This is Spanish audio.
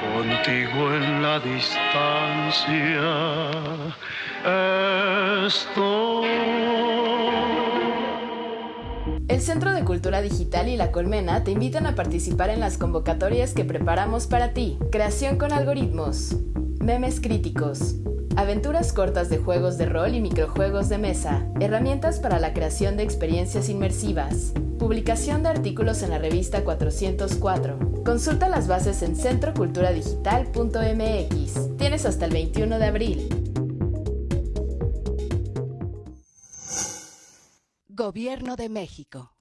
contigo en la distancia estoy. El Centro de Cultura Digital y La Colmena te invitan a participar en las convocatorias que preparamos para ti. Creación con algoritmos, memes críticos, aventuras cortas de juegos de rol y microjuegos de mesa, herramientas para la creación de experiencias inmersivas, publicación de artículos en la revista 404. Consulta las bases en centroculturadigital.mx. Tienes hasta el 21 de abril. Gobierno de México.